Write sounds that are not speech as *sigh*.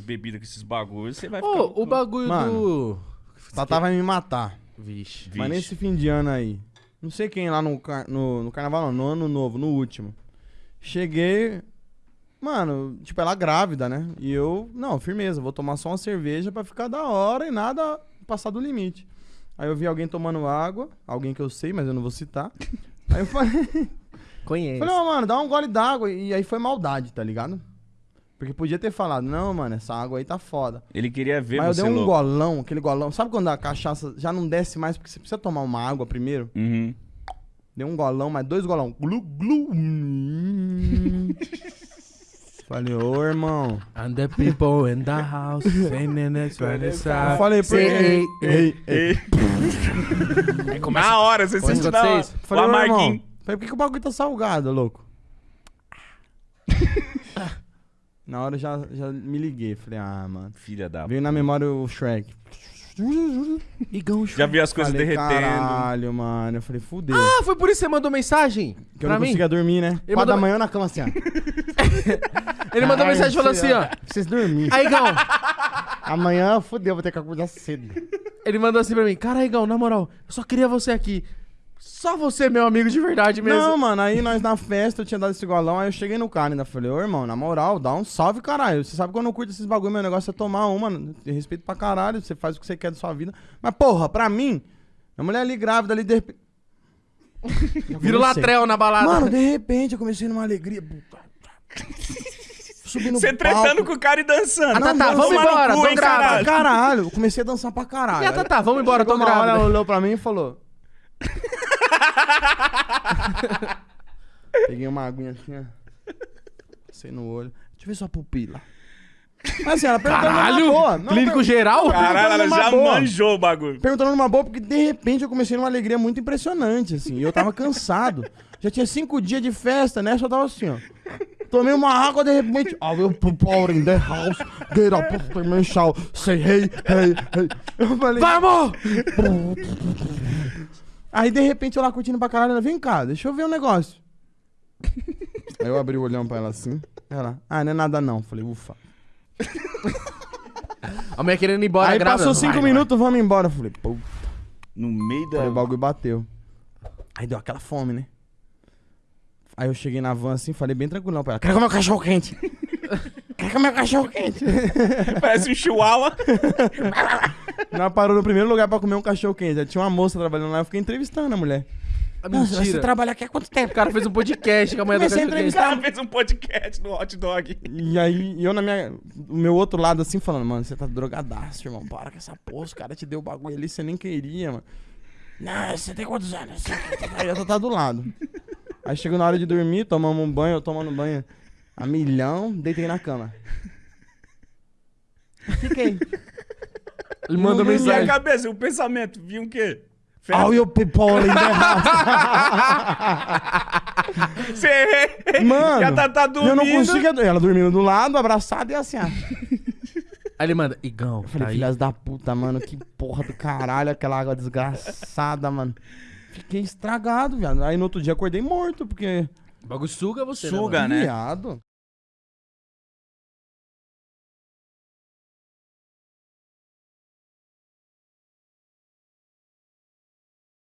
bebida com esses bagulhos, você vai ficar. Ô, o bagulho Mano. do. Tatá vai me matar. Vixe. Vixe. Mas nesse fim de ano aí. Não sei quem lá no, car- no, no carnaval, não, no ano novo, no último. Cheguei. Mano, tipo, ela grávida, né? E eu, não, firmeza, vou tomar só uma cerveja pra ficar da hora e nada passar do limite. Aí eu vi alguém tomando água, alguém que eu sei, mas eu não vou citar. Aí eu falei, *laughs* Conheço. falei, ó, mano, dá um gole d'água. E aí foi maldade, tá ligado? Porque podia ter falado, não, mano, essa água aí tá foda. Ele queria ver Mas eu você dei um louco. golão, aquele golão. Sabe quando a cachaça já não desce mais porque você precisa tomar uma água primeiro? Uhum. Dei um golão, mas dois golão. Glu, glu. Hum. Falei, ô irmão. And the people in the house singing it right Eu inside. falei, por Say, quê? ei, Ei, ei. Na hora, você sente a na hora. Falei, ô irmão. Falei, por que, que o bagulho tá salgado, louco? Na hora eu já, já me liguei. Falei, ah, mano. Filha da... Veio na memória o Shrek. Igão, Já vi as coisas falei, derretendo. caralho, mano. Eu falei, fudeu. Ah, foi por isso que você mandou mensagem? que eu pra não mim? conseguia dormir, né? Ele mandou- da manhã na cama assim, ó. *laughs* Ele mandou Caralho, mensagem falando assim, ó. Vocês dormir. Aí, Igão, Amanhã, fudeu, vou ter que acordar cedo. ele mandou assim pra mim. Cara, Igão, na moral, eu só queria você aqui. Só você, meu amigo de verdade mesmo. Não, mano, aí nós na festa, eu tinha dado esse golão, aí eu cheguei no cara e ainda falei, ô irmão, na moral, dá um salve, caralho. Você sabe que eu não curto esses bagulho, meu negócio é tomar uma. Tem respeito pra caralho, você faz o que você quer da sua vida. Mas, porra, pra mim, a mulher ali grávida ali, de repente. *laughs* Vira o latrel na balada. Mano, de repente eu comecei numa alegria. puta. *laughs* Subi no Você tretando com o cara e dançando. Ah, tá, tá, vamos embora, cu, tô grávida. caralho. Eu comecei a dançar pra caralho. E a Tatá, vamos embora, tô grávida. Ela olhou pra mim e falou. *laughs* Peguei uma aguinha assim, ó. Passei no olho. Deixa eu ver sua pupila. Mas assim, ela perguntou Caralho! numa boa. Não, Clínico per- geral? Caralho, ela já boa. manjou o bagulho. Perguntando numa boa, porque de repente eu comecei numa alegria muito impressionante, assim. E eu tava cansado. Já tinha cinco dias de festa, né? Só tava assim, ó. Tomei uma água, de repente. I will pour in the house. Get up, put me shout. Say hey, hey, hey. Eu falei. Vamos! Aí de repente eu lá curtindo pra caralho, ela, vem cá, deixa eu ver um negócio. Aí eu abri o olhão pra ela assim. Ela, ah, não é nada não. Falei, ufa. *laughs* A mulher querendo ir embora Aí grávida. passou cinco Vai, minutos, vamos embora. Falei, pô. No meio da... Aí o bagulho bateu. Aí deu aquela fome, né? Aí eu cheguei na van assim, falei bem tranquilão pra ela. Quero comer um cachorro quente. *laughs* Quero comer um cachorro quente. *laughs* Parece um chihuahua. Ela parou no primeiro lugar pra comer um cachorro quente. Tinha uma moça trabalhando lá, eu fiquei entrevistando a mulher. vai. Nossa, você Mentira. trabalha aqui há quanto O tempo? cara fez um podcast com a mulher do cachorro quente. O cara fez um podcast no hot dog. E aí, eu na minha. O meu outro lado assim, falando, mano, você tá drogadaço, irmão. Para com essa porra, os caras te deu o bagulho ali, você nem queria, mano. Não, você tem quantos anos? Aí eu tá do lado. Aí chegou na hora de dormir, tomamos um banho, eu tomando banho a milhão, deitei na cama. Fiquei. Ele mandou Não E a mensagem. cabeça, o pensamento, viu o quê? All you people in the house. Você... Mano, Já tá, tá eu dormindo. não conseguia. Ela dormindo do lado, abraçada e assim, ó. Aí ele manda, Igão, Eu falei, tá aí. filhas da puta, mano, que porra do caralho, aquela água desgraçada, mano. Fiquei estragado, viado. Aí no outro dia acordei morto, porque. O bagulho suga você, né, Suga, mano? né? Viado.